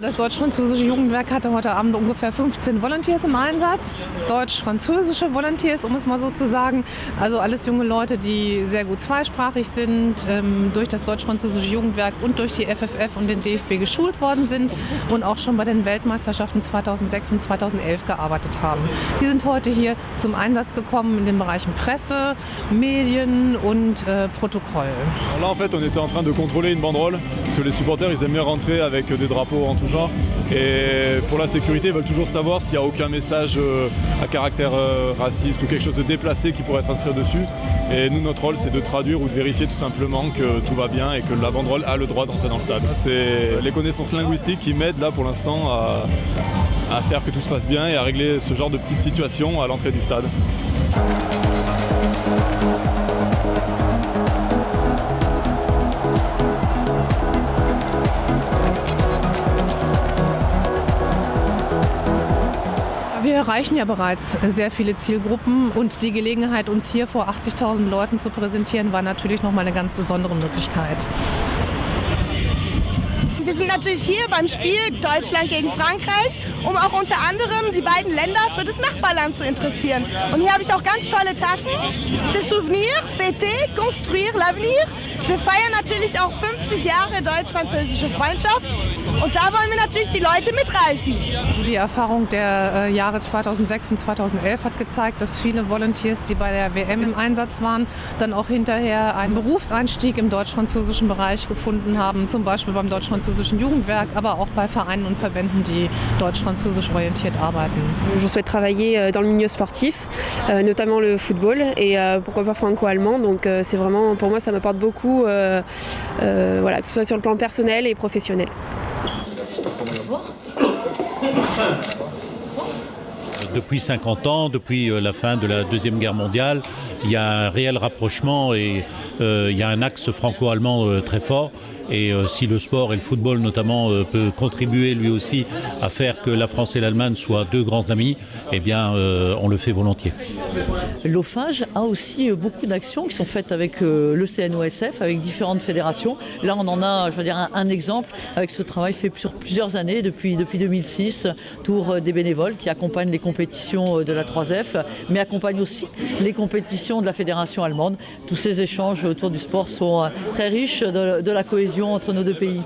Das deutsch-französische Jugendwerk hatte heute Abend ungefähr 15 Volunteers im Einsatz. Deutsch-französische Volunteers, um es mal so zu sagen. Also alles junge Leute, die sehr gut zweisprachig sind, ähm, durch das deutsch-französische Jugendwerk und durch die FFF und den DFB geschult worden sind und auch schon bei den Weltmeisterschaften 2006 und 2011 gearbeitet haben. Die sind heute hier zum Einsatz gekommen in den Bereichen Presse, Medien und äh, Protokoll. Là, en fait, on était en train de contrôler une banderole, parce que les supporters, ils aiment bien rentrer avec des drapeaux en tout genre. Et pour la sécurité, ils veulent toujours savoir s'il n'y a aucun message euh, à caractère euh, raciste ou quelque chose de déplacé qui pourrait être inscrit dessus. Et nous, notre rôle, c'est de traduire ou de vérifier tout simplement que tout va bien et que la banderole a le droit d'entrer dans le stade. C'est les connaissances linguistiques qui m'aident là pour l'instant à, à faire que tout se passe bien et à régler ce genre de petites situations à l'entrée du stade. Erreichen ja bereits sehr viele Zielgruppen und die Gelegenheit, uns hier vor 80.000 Leuten zu präsentieren, war natürlich noch mal eine ganz besondere Möglichkeit. Wir sind natürlich hier beim Spiel Deutschland gegen Frankreich, um auch unter anderem die beiden Länder für das Nachbarland zu interessieren. Und hier habe ich auch ganz tolle Taschen. Se souvenir, fêter, construire l'avenir. Wir feiern natürlich auch 50 Jahre deutsch-französische Freundschaft. Und da wollen wir natürlich die Leute mitreißen. Also die Erfahrung der äh, Jahre 2006 und 2011 hat gezeigt, dass viele Volunteers, die bei der WM im Einsatz waren, dann auch hinterher einen Berufseinstieg im deutsch-französischen Bereich gefunden haben, zum Beispiel beim deutsch-französischen Jugendwerk, aber auch bei Vereinen und Verbänden, die deutsch-französisch orientiert arbeiten. Je souhaite travailler euh, dans le milieu sportif, euh, notamment le football et euh, pourquoi pas franco-allemand. Donc c'est vraiment, pour moi, ça m'apporte beaucoup, voilà, que ce soit sur le plan personnel et professionnel. Depuis 50 ans, depuis la fin de la Deuxième Guerre mondiale, il y a un réel rapprochement et il y a un axe franco-allemand très fort. Et euh, si le sport et le football notamment euh, peut contribuer lui aussi à faire que la France et l'Allemagne soient deux grands amis, eh bien euh, on le fait volontiers. L'OFAGE a aussi beaucoup d'actions qui sont faites avec le CNOSF, avec différentes fédérations. Là on en a je veux dire, un, exemple avec ce travail fait sur plusieurs années, depuis, depuis 2006, tour des bénévoles qui accompagnent les compétitions de la 3F, mais accompagnent aussi les compétitions de la fédération allemande. Tous ces échanges autour du sport sont très riches de la cohésion entre nos deux pays.